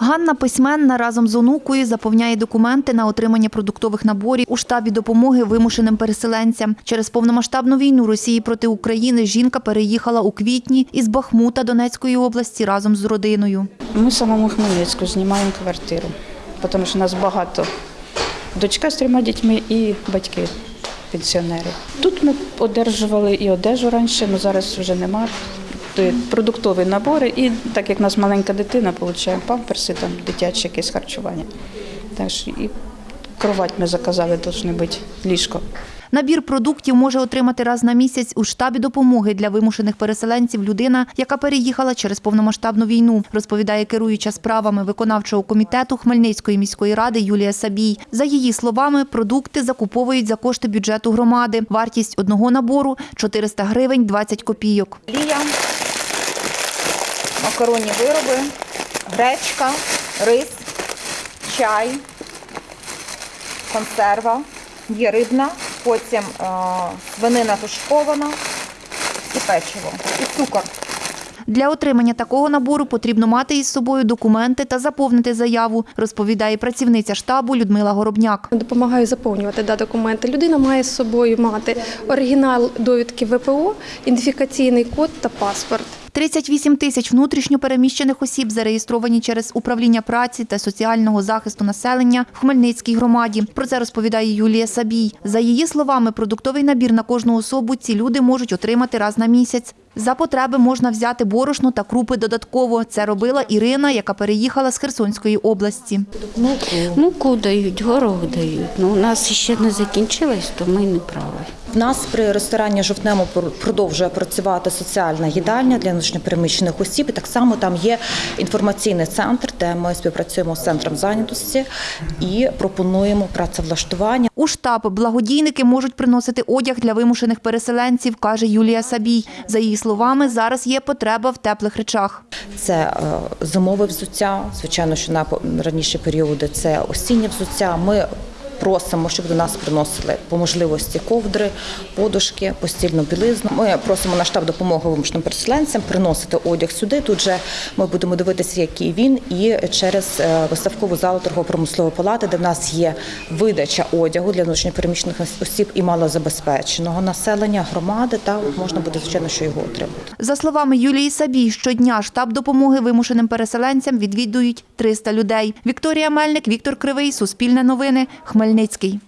Ганна письменна разом з онукою заповняє документи на отримання продуктових наборів у штабі допомоги вимушеним переселенцям. Через повномасштабну війну Росії проти України жінка переїхала у квітні із Бахмута Донецької області разом з родиною. Ми самому Хмельницьку знімаємо квартиру, тому що нас багато. Дочка з трьома дітьми і батьки пенсіонери. Тут ми одержували і одежу раніше, але зараз вже нема. Тобто Продуктові набори, і так як в нас маленька дитина, отримуємо памперси, там дитяче якесь харчування. Так що і кровать ми заказали, повинно бути ліжко. Набір продуктів може отримати раз на місяць у штабі допомоги для вимушених переселенців людина, яка переїхала через повномасштабну війну, розповідає керуюча справами виконавчого комітету Хмельницької міської ради Юлія Сабій. За її словами, продукти закуповують за кошти бюджету громади. Вартість одного набору 400 гривень 20 копійок. Макаронні вироби, гречка, рис, чай, консерва, є рибна, потім е, свинина тушкована і печиво, і цукор. Для отримання такого набору потрібно мати із собою документи та заповнити заяву, розповідає працівниця штабу Людмила Горобняк. Допомагаю заповнювати да, документи. Людина має з собою мати оригінал довідки ВПО, ідентифікаційний код та паспорт. 38 тисяч внутрішньопереміщених осіб зареєстровані через управління праці та соціального захисту населення в Хмельницькій громаді. Про це розповідає Юлія Сабій. За її словами, продуктовий набір на кожну особу ці люди можуть отримати раз на місяць. За потреби можна взяти борошно та крупи додатково. Це робила Ірина, яка переїхала з Херсонської області. Муку дають, горох дають. Ну, у нас ще не закінчилось, то ми не праві. В нас при ресторані Жовтнемо продовжує працювати соціальна їдальня для внутрішньопереміщених осіб. І так само там є інформаційний центр, де ми співпрацюємо з центром зайнятості і пропонуємо працевлаштування. У штаб благодійники можуть приносити одяг для вимушених переселенців, каже Юлія Сабій. За її словами, зараз є потреба в теплих речах. Це е, зимове взуття. Звичайно, що на раніші періоди це осіннє взуття. Ми Просимо, щоб до нас приносили по можливості ковдри, подушки, постільну білизну. Ми просимо на штаб допомоги вимушеним переселенцям приносити одяг сюди. Тут же ми будемо дивитися, який він, і через е, виставкову залу торгово-промислової палати, де в нас є видача одягу для внутрішньопереміщених осіб і малозабезпеченого населення громади. Та можна буде звичайно, що його отримати. За словами Юлії Сабій, щодня штаб допомоги вимушеним переселенцям відвідують 300 людей. Вікторія Мельник, Віктор Кривий, Суспільне новини, Хмельницький. Chmelnický.